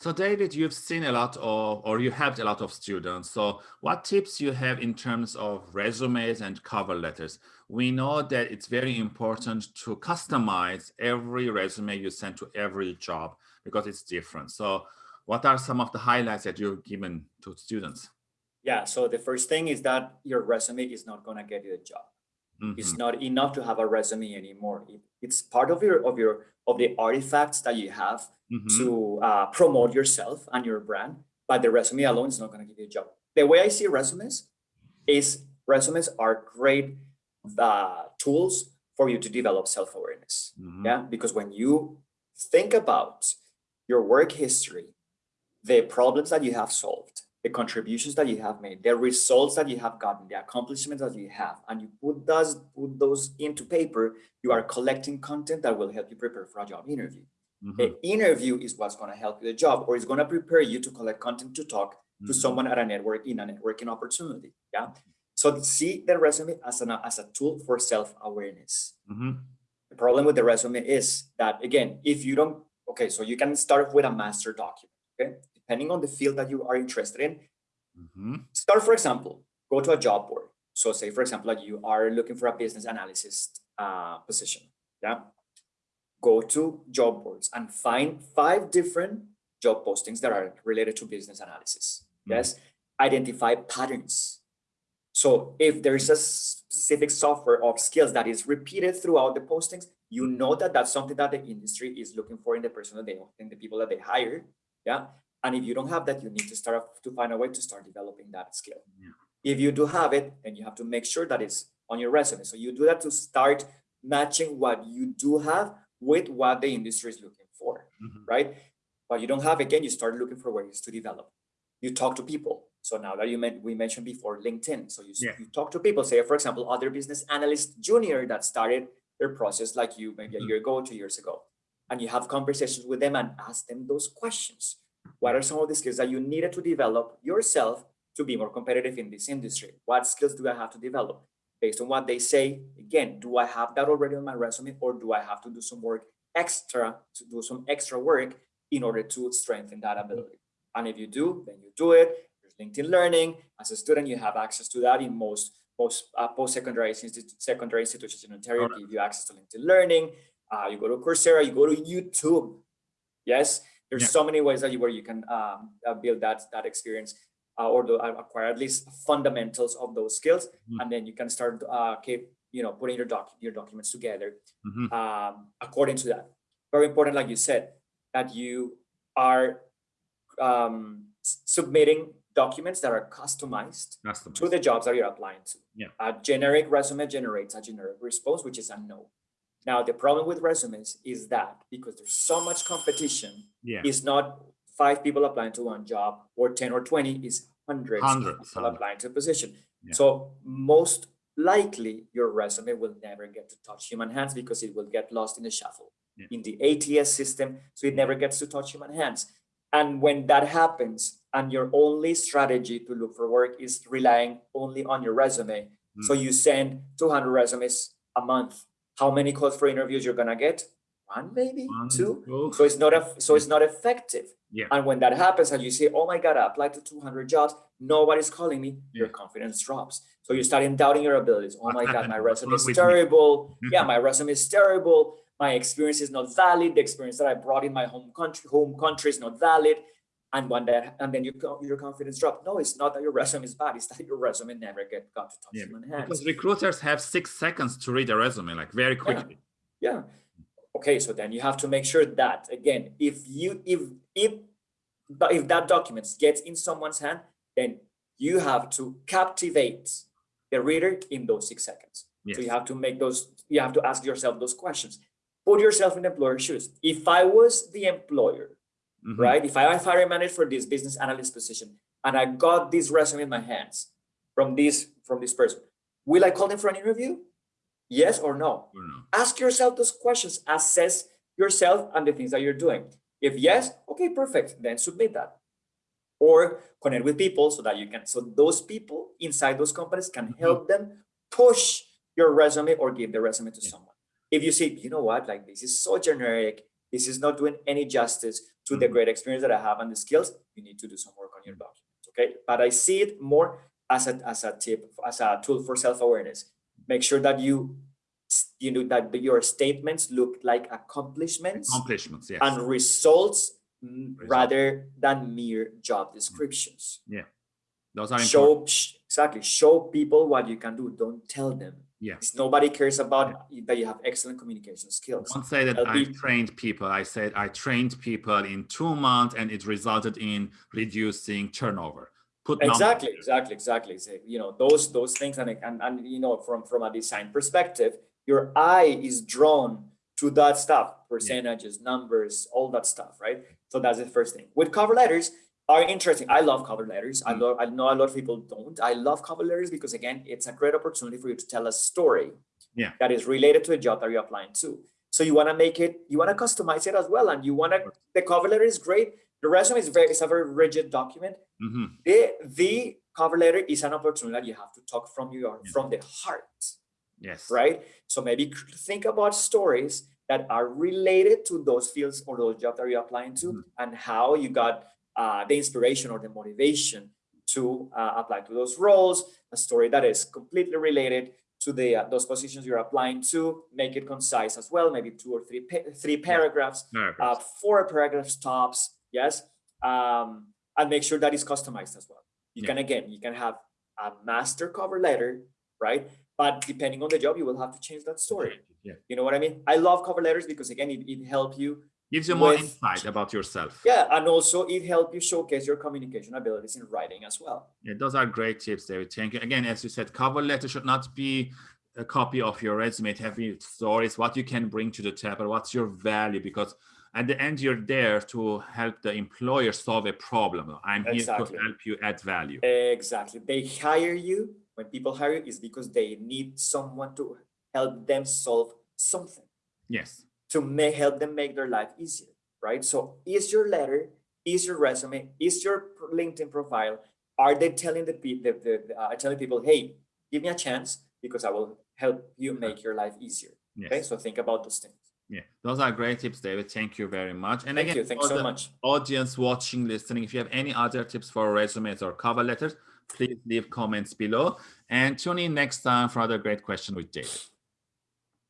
So David, you've seen a lot of, or you helped a lot of students. So what tips you have in terms of resumes and cover letters? We know that it's very important to customize every resume you send to every job because it's different. So what are some of the highlights that you've given to students? Yeah, so the first thing is that your resume is not going to get you a job. Mm -hmm. It's not enough to have a resume anymore. It, it's part of your of your of the artifacts that you have mm -hmm. to uh, promote yourself and your brand, but the resume alone is not going to give you a job. The way I see resumes is resumes are great uh, tools for you to develop self-awareness. Mm -hmm. Yeah, because when you think about your work history, the problems that you have solved, the contributions that you have made, the results that you have gotten, the accomplishments that you have, and you put those, put those into paper, you are collecting content that will help you prepare for a job interview. Mm -hmm. The interview is what's going to help you the job, or it's going to prepare you to collect content to talk mm -hmm. to mm-hmm. someone at a network in a networking opportunity. Yeah. So see the resume as an as a tool for self-awareness. Mm -hmm. The problem with the resume is that again, if you don't, okay, so you can start with a master document. Okay, depending on the field that you are interested in. Mm-hmm. Start, for example, go to a job board. So say, for example, like you are looking for a business analysis uh, position. Yeah go to job boards and find five different job postings that are related to business analysis. Mm. Yes, identify patterns. So if there's a specific software of skills that is repeated throughout the postings, you know that that's something that the industry is looking for in the person that they in the people that they hire. Yeah. And if you don't have that, you need to start to find a way to start developing that skill. Yeah. If you do have it, then you have to make sure that it's on your resume. So you do that to start matching what you do have with what the industry is looking for, mm -hmm. right? But you don't have, again, you start looking for ways to develop. You talk to people. So now that you meant, we mentioned before LinkedIn. So you, yeah. you talk to people, say, for example, other business analyst junior that started their process like you maybe a mm-hmm. year ago, two years ago. And you have conversations with them and ask them those questions. What are some of the skills that you needed to develop yourself to be more competitive in this industry? What skills do I have to develop? based on what they say, again, do I have that already on my resume or do I have to do some work extra to do some extra work in order to strengthen that ability? And if you do, then you do it. There's LinkedIn Learning. As a student, you have access to that in most most uh, post-secondary institu secondary institutions in Ontario right. give you access to LinkedIn Learning. Uh, you go to Coursera, you go to YouTube. Yes, there's yeah. so many ways that you where you can um, uh, build that that experience uh, or the, uh, acquire at least fundamentals of those skills, mm -hmm. and then you can start uh, keep you know putting your doc your documents together mm -hmm. um, according to that. Very important, like you said, that you are um, submitting documents that are customized, customized, to the jobs that you're applying to. Yeah. A generic resume generates a generic response, which is a no. Now, the problem with resumes is that because there's so much competition, yeah. it's not five people applying to one job or 10 or 20 is hundreds, hundreds of people applying to a position. Yeah. So most likely your resume will never get to touch human hands because it will get lost in the shuffle yeah. in the ATS system. So it never gets to touch human hands. And when that happens and your only strategy to look for work is relying only on your resume. Mm. So you send 200 resumes a month. How many calls for interviews you're gonna get? One, maybe one, two. So it's not a so it's not effective. Yeah. And when that happens and you say, oh my God, I applied to 200 jobs, nobody's calling me, yeah. your confidence drops. So you start in doubting your abilities. Oh my God, my resume is terrible. yeah, my resume is terrible. My experience is not valid. The experience that I brought in my home country, home country is not valid. And when that, and then you, your confidence drops. No, it's not that your resume is bad. It's that your resume never get got to touch yeah, human hands. Because recruiters have six seconds to read a resume, like very quickly. yeah. yeah okay so then you have to make sure that again if you if if but if that document gets in someone's hand then you have to captivate the reader in those six seconds yes. so you have to make those you have to ask yourself those questions put yourself in the employer's shoes if i was the employer mm -hmm. right if i am hiring manager for this business analyst position and i got this resume in my hands from this from this person will i call them for an interview Yes or no? or no? Ask yourself those questions. Assess yourself and the things that you're doing. If yes, okay, perfect. Then submit that. Or connect with people so that you can, so those people inside those companies can mm-hmm. help them push your resume or give the resume to yeah. someone. If you say, you know what, like this is so generic, this is not doing any justice to the mm-hmm. great experience that I have and the skills, you need to do some work on your documents, okay? But I see it more as a, as a tip, as a tool for self-awareness. Make sure that you you know that your statements look like accomplishments accomplishments yes. and results, mm, results, rather than mere job mm. descriptions yeah those are show important. Exactly show people what you can do don't tell them yes nobody cares about yeah. that you have excellent communication skills don't say that i trained people i said i trained people in two months and it resulted in reducing turnover Put exactly exactly exactly so, you know those those things and, and and you know from from a design perspective your eye is drawn to that stuff, percentages, yeah. numbers, all that stuff, right? So that's the first thing. With cover letters are interesting. I love cover letters. Mm. I love. I know a lot of people don't. I love cover letters because again, it's a great opportunity for you to tell a story. Yeah. That is related to a job that you're applying to. So you want to make it. You want to customize it as well, and you want to. The cover letter is great. The resume is very. It's a very rigid document. Mm -hmm. The the cover letter is an opportunity that you have to talk from your yeah. from the heart. Yes. Right. So maybe think about stories that are related to those fields or those jobs that you're applying to mm. and how you got uh, the inspiration or the motivation to uh, apply to those roles, a story that is completely related to the uh, those positions you're applying to, make it concise as well, maybe two or three pa three paragraphs. Uh, four paragraphs tops, yes, um, and make sure that is customized as well. You yeah. can again, you can have a master cover letter, right? but depending on the job, you will have to change that story. Yeah. You know what I mean? I love cover letters because again, it, it helps you. Gives you more with, insight about yourself. Yeah, and also it helps you showcase your communication abilities in writing as well. Yeah, those are great tips, David. Thank you. Again, as you said, cover letter should not be a copy of your resume. It have stories, what you can bring to the table, what's your value, because at the end you're there to help the employer solve a problem. I'm exactly. here to help you add value. Exactly. They hire you when people hire you is because they need someone to help them solve something. Yes. To make, help them make their life easier, right? So is your letter, is your resume, is your LinkedIn profile, are they telling the, the, the, the uh, telling people, hey, give me a chance because I will help you make your life easier. Yes. Okay, so think about those things. Yeah, those are great tips, David. Thank you very much. And Thank again, you. Thanks so much. Audience watching, listening, if you have any other tips for resumes or cover letters, please leave comments below and tune in next time for another great question with David.